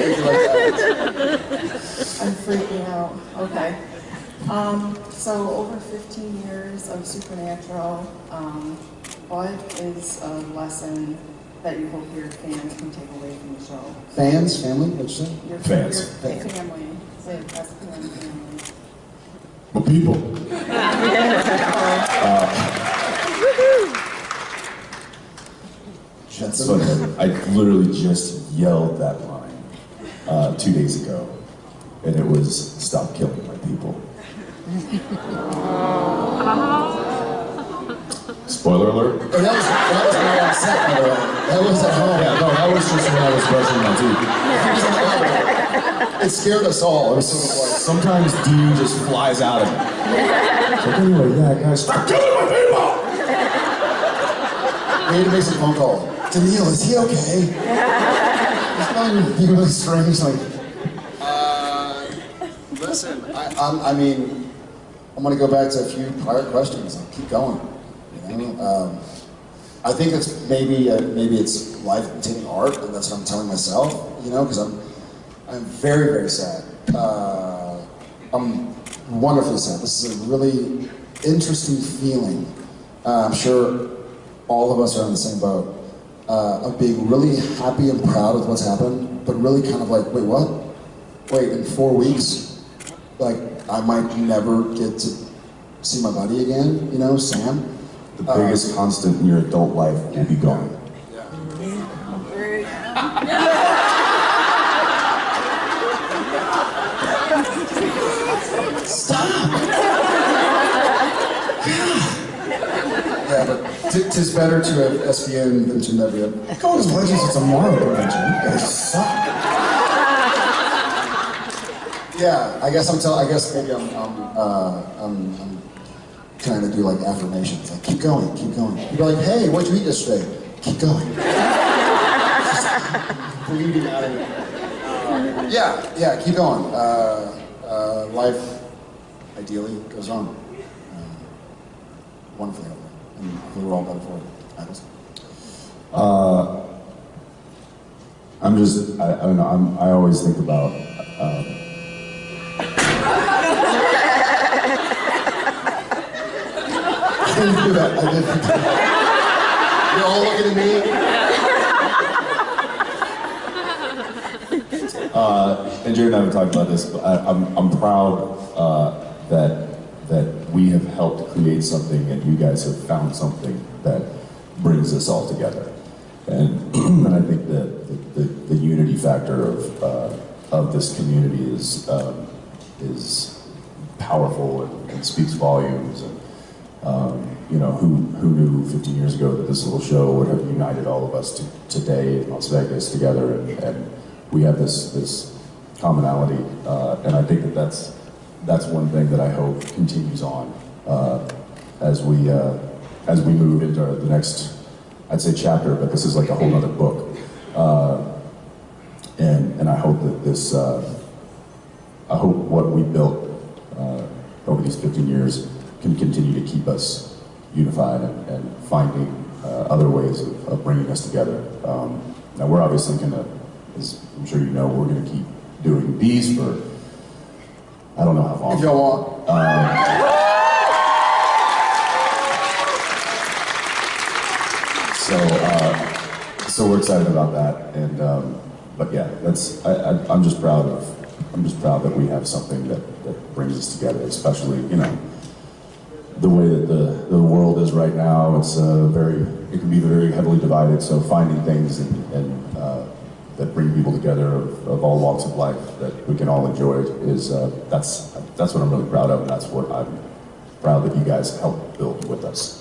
crazy like that. I'm freaking out. Okay. Um, so over 15 years of Supernatural, um, what is a lesson that you hope your fans can take away from the show? Fans, family, what'd you say? Your, Fans. Your family. Say it, that's the family. But people. That's funny. I literally just yelled that line uh, two days ago, and it was "Stop killing my people." Spoiler alert. Oh, that was, that was my last set, by the way. That was at home. Yeah, no, that was just when I was brushing my teeth. It scared us all. It was sort of like, Sometimes D just flies out of me. So anyway, yeah, guys, stop killing my people. we need to make some phone call. Danneel, is he okay? Really strange. Like, uh, listen, I, I'm, I mean, I'm gonna go back to a few prior questions. Like, keep going. You know, um, I think it's maybe uh, maybe it's life imitating art, and that's what I'm telling myself. You know, because I'm I'm very very sad. Uh, I'm wonderfully sad. This is a really interesting feeling. Uh, I'm sure all of us are in the same boat uh, of being really happy and proud of what's happened, but really kind of like, wait, what? Wait, in four weeks, like I might never get to see my buddy again. You know, Sam. The biggest constant in your adult life will be gone. Yeah, but t- tis better to have SPN than to never have. Go as Legends, it's a Marvel convention. You guys suck. Yeah, I guess I'm telling. I guess maybe I'm, I'm, uh, I'm, I'm trying to do like affirmations, like keep going, keep going. You're like, hey, what'd you eat yesterday? Keep going. Bleeding out of it. Uh, yeah, yeah, keep going. Uh, uh, life, ideally, goes on. Um, wonderfully, Alex? Uh, I'm just, I, I don't know, I'm, I always think about, I didn't do that. I didn't. You're all looking at me. uh, and Jared and I have talked about this, but I, I'm, I'm proud uh, that, that we have helped create something and you guys have found something that brings us all together. And, and I think that the, the, the unity factor of, uh, of this community is, um, is powerful and, and speaks volumes. And, um, you know, who, who knew 15 years ago that this little show would have united all of us to, today in Las Vegas together, and, and we have this, this commonality, uh, and I think that that's, that's one thing that I hope continues on uh, as, we, uh, as we move into the next, I'd say chapter, but this is like a whole other book. Uh, and, and I hope that this, uh, I hope what we built uh, over these 15 years can continue to keep us unified and, and finding uh, other ways of, of bringing us together. Um, now we're obviously to, as I'm sure you know, we're going to keep doing these for, I don't know how long. If y'all want. So, uh, so we're excited about that, and um, but yeah, that's I, I, I'm just proud of I'm just proud that we have something that, that brings us together, especially you know the way that the, the world is right now. It's uh, very it can be very heavily divided. So finding things and, and that bring people together of, of all walks of life that we can all enjoy is uh, that's that's what I'm really proud of, and that's what I'm proud that you guys helped build with us.